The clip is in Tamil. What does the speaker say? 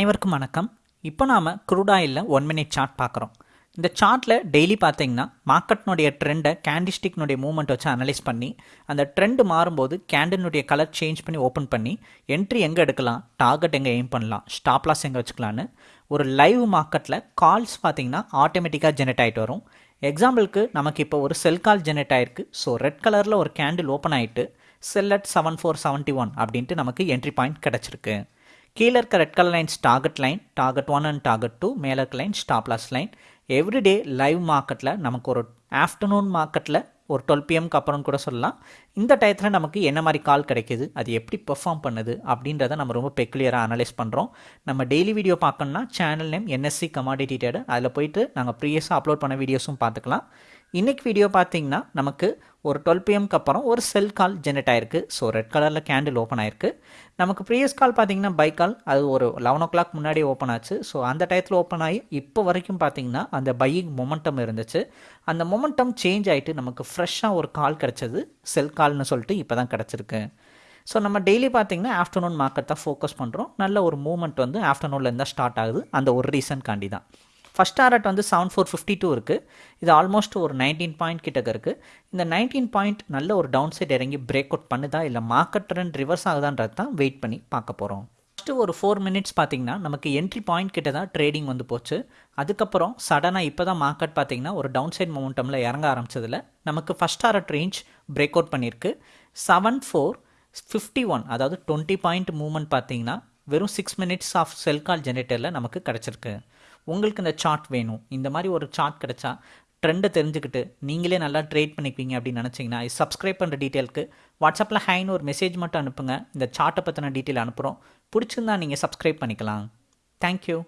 அனைவருக்கும் வணக்கம். இப்போ நாம் க்ரூட் ஆயிலில் ஒன் மினிட் சார்ட் பார்க்குறோம். இந்த சார்ட்டில் டெய்லி பார்த்தீங்கன்னா மார்க்கெட்னுடைய ட்ரெண்டை கேண்டிஸ்டிக்னுடைய மூவ்மெண்ட் வச்சு அனலைஸ் பண்ணி அந்த ட்ரெண்டு மாறும்போது கேண்டினுடைய கலர் சேஞ்ச் பண்ணி ஓப்பன் பண்ணி என்ட்ரி எங்கே எடுக்கலாம் டார்கெட் எங்கே எய்ம் பண்ணலாம் ஸ்டாப் லாஸ் எங்கே வச்சுக்கலான்னு ஒரு லைவ் மார்க்கெட்டில் கால்ஸ் பார்த்தீங்கன்னா ஆட்டோமேட்டிக்காக ஜெனரேட் ஆகிட்டு வரும். எக்ஸாம்பிளுக்கு நமக்கு இப்போ ஒரு செல் கால் ஜெனரேட் ஆயிருக்கு. ஸோ ரெட் கலரில் ஒரு கேண்டில் ஓப்பன் ஆகிட்டு sell at seven four seventy one அப்படின்ட்டு நமக்கு என்ட்ரி பாயிண்ட் கிடச்சிருக்கு. கீழே இருக்க red colour lines target line target one and target two மேலே இருக்க line stop loss line everyday live மார்க்கெட்டில் நமக்கு ஒரு ஆஃப்டர்நூன் மார்க்கெட்டில் ஒரு டுவெல் பிஎம்க்கு அப்புறம் கூட சொல்லலாம். இந்த டயத்தில் நமக்கு என்ன மாதிரி கால் கிடைக்கிது அது எப்படி பெர்ஃபார்ம் பண்ணுது அப்படின்றத நம்ம ரொம்ப பெக்குலியராக அனலைஸ் பண்ணுறோம் நம்ம டெய்லி வீடியோ பார்க்கணும்னா channel name NSC commodity trader அதில் போயிட்டு நாங்கள் ப்ரீவியஸாக அப்லோட் பண்ண வீடியோஸும் பார்த்துக்கலாம். இன்றைக்கி வீடியோ பார்த்தீங்கன்னா நமக்கு ஒரு டுவெல் பிஎம்க்கு அப்புறம் ஒரு செல் கால் ஜெனரேட் ஆயிருக்கு. ஸோ ரெட் கலரில் கேண்டில் ஓப்பன் ஆயிருக்கு. நமக்கு ப்ரீவியஸ் கால் பார்த்தீங்கன்னா பை கால் அது ஒரு லெவன் ஓ கிளாக் முன்னாடி ஓப்பன் ஆச்சு. ஸோ அந்த டயத்தில் ஓப்பன் ஆகி இப்போ வரைக்கும் பார்த்தீங்கன்னா அந்த பையிங் மொமெண்டம் இருந்துச்சு. அந்த மொமெண்டம் சேஞ்ச் ஆகிட்டு நமக்கு ஃப்ரெஷ்ஷாக ஒரு கால் கிடச்சது. செல் கால்னு சொல்லிட்டு இப்போ தான் கிடச்சிருக்கு. ஸோ நம்ம டெய்லி பார்த்தீங்கன்னா ஆஃப்டர்நூன் மார்க்கெட் தான் ஃபோக்கஸ் பண்ணுறோம் நல்ல ஒரு மூமெண்ட் வந்து ஆஃப்டர்நூனில் இருந்தால் ஸ்டார்ட் ஆகுது. அந்த ஒரு ரீசன் காண்டி தான். ஃபஸ்ட் டாரட் வந்து செவன் ஃபோர் ஃபிஃப்டி டூ இருக்குது இது ஆல்மோஸ்ட் ஒரு நைன்டீன் பாயிண்ட் கிட்டக்க இருக்குது இந்த நைன்டீன் பாயிண்ட் நல்ல ஒரு டவுன் சைட் இறங்கி பிரேக் அவுட் பண்ணுதா? இல்லை மார்க்கெட் ட்ரெண்ட் ரிவர்ஸ் ஆகுதான்றது தான் வெயிட் பண்ணி பார்க்க போகிறோம் ஃபஸ்ட்டு ஒரு ஃபோர் மினிட்ஸ் பார்த்தீங்கன்னா நமக்கு என்ட்ரி பாயிண்ட் கிட்ட தான் ட்ரேடிங் வந்து போச்சு. அதுக்கப்புறம் சடனாக இப்போ தான் மார்க்கெட் பார்த்தீங்கன்னா ஒரு டவுன் சைட் மொமெண்டமில் இறங்க ஆரம்பிச்சதில் நமக்கு first target range break out பண்ணியிருக்கு. செவன் ஃபோர் ஃபிஃப்டி ஒன் அதாவது டுவெண்ட்டி பாயிண்ட் மூவ்மெண்ட் பார்த்தீங்கன்னா வெறும் six minutes of sell call ஜெனரேட்டரில் நமக்கு கிடச்சிருக்கு. உங்களுக்கு இந்த சார்ட் வேணும். இந்த மாதிரி ஒரு சார்ட் கிடச்சா ட்ரெண்டை தெரிஞ்சுக்கிட்டு நீங்களே நல்லா ட்ரேட் பண்ணிக்குவீங்க அப்படின்னு நினச்சிங்கன்னா சப்ஸ்கிரைப் பண்ணுற டீட்டெயிலுக்கு வாட்ஸ்அப்பில் ஹைன்னு ஒரு மெசேஜ் மட்டும் அனுப்புங்க. இந்த சார்ட்டை பற்றின டீட்டெயில் அனுப்புகிறோம் பிடிச்சிருந்தா நீங்கள் சப்ஸ்கிரைப் பண்ணிக்கலாம். தேங்க்யூ